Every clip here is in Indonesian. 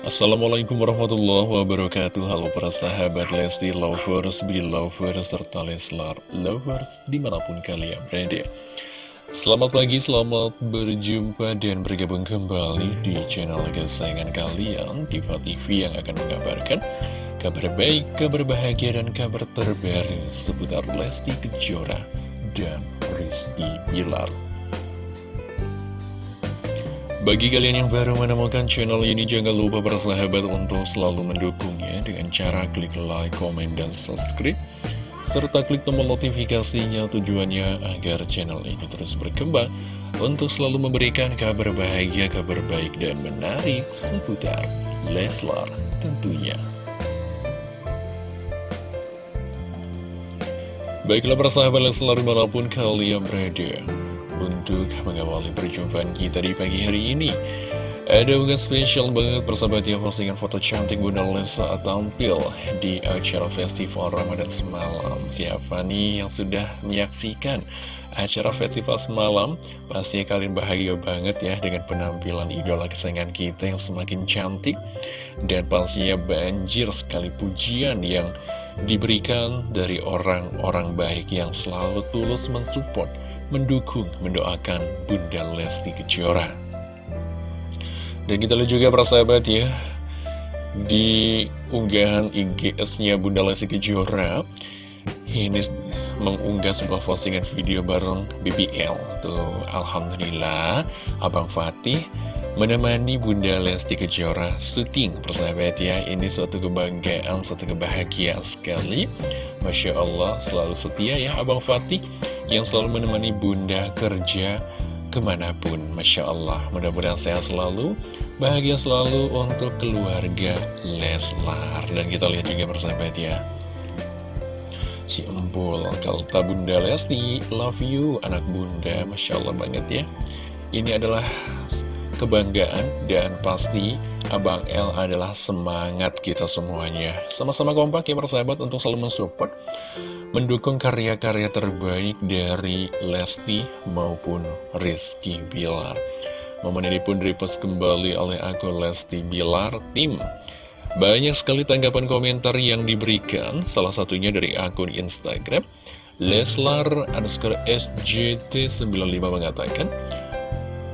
Assalamualaikum warahmatullahi wabarakatuh. Halo para sahabat Lesti Lovers, Belovers, serta Leslar Lovers di mana pun kalian berada. Selamat pagi, selamat berjumpa dan bergabung kembali di channel kesayangan kalian Diva TV yang akan mengabarkan kabar baik, kabar bahagia, dan kabar terbaru seputar Lesti Kejora dan Rizky Bilar bagi kalian yang baru menemukan channel ini, jangan lupa bersahabat untuk selalu mendukungnya dengan cara klik like, komen, dan subscribe. Serta klik tombol notifikasinya tujuannya agar channel ini terus berkembang untuk selalu memberikan kabar bahagia, kabar baik, dan menarik seputar Leslar tentunya. Baiklah persahabat Leslar di mana pun kalian berada untuk mengawali perjumpaan kita di pagi hari ini. Ada unggahan spesial banget persahabat postingan foto cantik Bunda Les saat tampil di acara festival Ramadan semalam. Siapa nih yang sudah menyaksikan acara festival semalam? Pastinya kalian bahagia banget ya dengan penampilan idola kesayangan kita yang semakin cantik. Dan pastinya banjir sekali pujian yang diberikan dari orang-orang baik yang selalu tulus mensupport mendukung, mendoakan Bunda Lesti Kejora. Dan kita lihat juga persahabat ya, di unggahan IGS-nya Bunda Lesti Kejora, ini mengunggah sebuah postingan video bareng BBL. Tuh, Alhamdulillah, Abang Fatih menemani Bunda Lesti Kejora syuting persahabat ya ini suatu kebanggaan, suatu kebahagiaan sekali Masya Allah selalu setia ya Abang Fatih yang selalu menemani bunda kerja ke mana pun. Masya Allah mudah-mudahan sehat selalu bahagia selalu untuk keluarga Leslar. Dan kita lihat juga persahabat ya. Si Empul Kalta Bunda Lesti love you anak bunda. Masya Allah banget ya. Ini adalah kebanggaan dan pasti Abang L adalah semangat kita semuanya sama-sama kompak ya persahabat untuk selalu mensupport mendukung karya-karya terbaik dari Lesti maupun Rizky Bilar. Momen ini pun direpost kembali oleh akun Lesti Bilar Tim. Banyak sekali tanggapan komentar yang diberikan, salah satunya dari akun Instagram. Leslar underscore SJT95 mengatakan,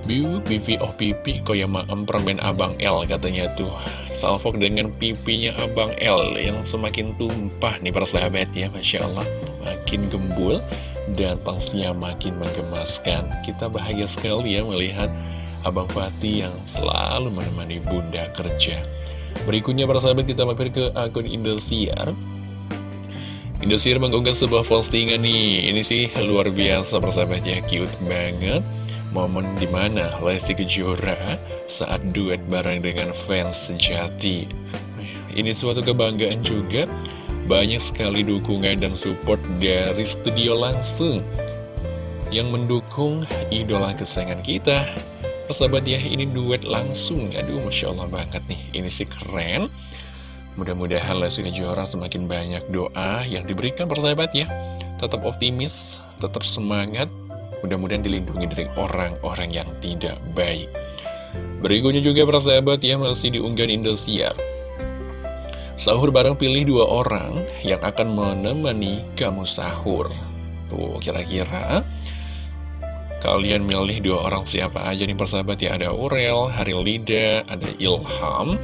Biu, pipi oh pipi, yang maem permen Abang L katanya tuh. Salfok dengan pipinya Abang L yang semakin tumpah nih para sahabat ya Masya Allah. Makin gembul dan pastinya makin menggemaskan. Kita bahagia sekali ya melihat Abang Fatih yang selalu menemani bunda kerja. Berikutnya para sahabat kita mampir ke akun Indosiar. Indosiar mengunggah sebuah postingan nih. Ini sih luar biasa persahabat ya Cute banget momen di mana Lesti Kejora saat duet bareng dengan fans sejati. Ini suatu kebanggaan juga, banyak sekali dukungan dan support dari studio langsung yang mendukung idola kesayangan kita. Persahabat ya, ini duet langsung, aduh Masya Allah banget nih, ini sih keren. Mudah-mudahan Lesti Kejora semakin banyak doa yang diberikan persahabat ya. Tetap optimis, tetap semangat, Mudah-mudahan dilindungi dari orang-orang yang tidak baik. Berikutnya juga persahabat ya masih diunggah Indosiar. Sahur bareng pilih dua orang yang akan menemani kamu sahur. Tuh kira-kira kalian milih dua orang siapa aja nih persahabat ya Ada Aurel, Harilida, ada Ilham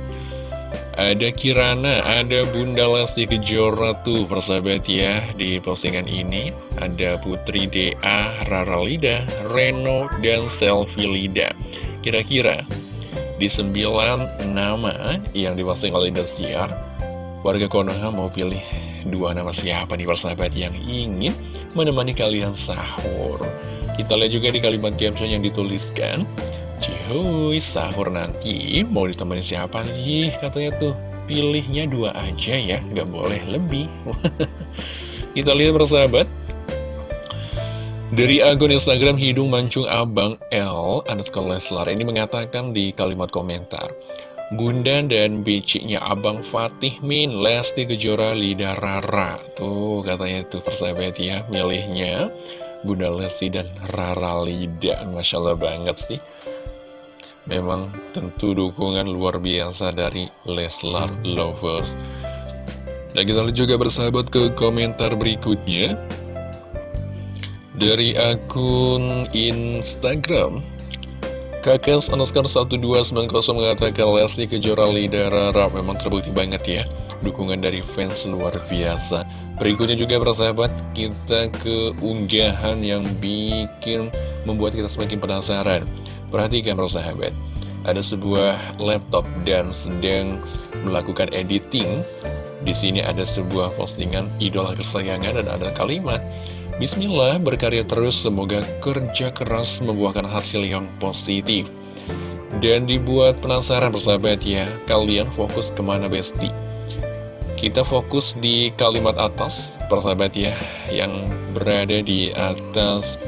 ada Kirana, ada Bunda Lesti Kejora tuh persahabat ya Di postingan ini. Ada Putri DA, Rara Lida, Reno, dan Selfie Lida. Kira-kira di sembilan nama yang diposting oleh Indosiar Warga Konoha mau pilih dua nama siapa nih persahabat yang ingin menemani kalian sahur? Kita lihat juga di kalimat caption yang dituliskan Cihuy, sahur nanti mau ditemani siapa nih? Katanya tuh, pilihnya dua aja ya, nggak boleh lebih. Kita lihat persahabat. Dari akun Instagram Hidung Mancung Abang L, underscore Leslar, ini mengatakan di kalimat komentar. Bunda dan biciknya Abang Fatih Min, Lesti Kejora Lidah Rara. Tuh katanya tuh persahabat ya, milihnya Bunda Lesti dan Rara Lida. Masya Allah banget sih. Memang tentu dukungan luar biasa dari Leslar Lovers. Dan kita lihat juga bersahabat ke komentar berikutnya. Dari akun Instagram Kakak underscore 1290 mengatakan Leslie Kejora Lidara Rara memang terbukti banget ya Dukungan dari fans luar biasa. Berikutnya juga persahabat kita ke unggahan yang bikin membuat kita semakin penasaran Perhatikan persahabat Ada sebuah laptop dan sedang melakukan editing di sini ada sebuah postingan idola kesayangan dan ada kalimat Bismillah, berkarya terus, semoga kerja keras membuahkan hasil yang positif. Dan dibuat penasaran persahabat ya, kalian fokus ke mana besti? Kita fokus di kalimat atas, persahabat ya, yang berada di atas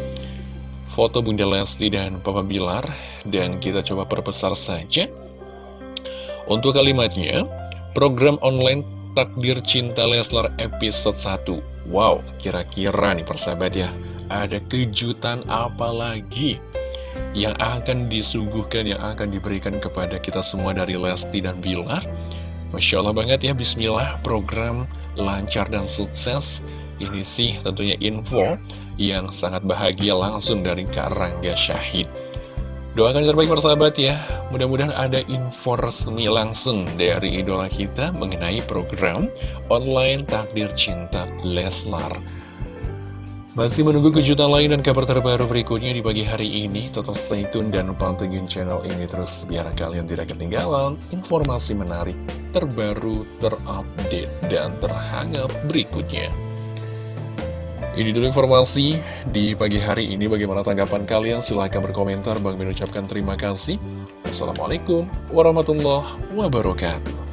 foto Bunda Lesti dan Papa Bilar. Dan kita coba perbesar saja. Untuk kalimatnya, program online Takdir Cinta Leslar episode 1 Wow, kira-kira nih persahabat ya, ada kejutan apa lagi yang akan disuguhkan, yang akan diberikan kepada kita semua dari Lesti dan Bilar? Masya Allah banget ya, Bismillah, program lancar dan sukses. Ini sih tentunya info yang sangat bahagia langsung dari Karangga Syahid. Doakan yang terbaik persahabat ya. Mudah-mudahan ada info resmi langsung dari idola kita Mengenai program online Takdir Cinta Leslar. Masih menunggu kejutan lain dan kabar terbaru berikutnya di pagi hari ini. Tetap stay tune dan pantengin channel ini terus Biar kalian tidak ketinggalan informasi menarik Terbaru, terupdate, dan terhangat berikutnya ini dulu informasi di pagi hari ini. Bagaimana tanggapan kalian? Silahkan berkomentar. Bang mengucapkan terima kasih. Wassalamualaikum warahmatullahi wabarakatuh.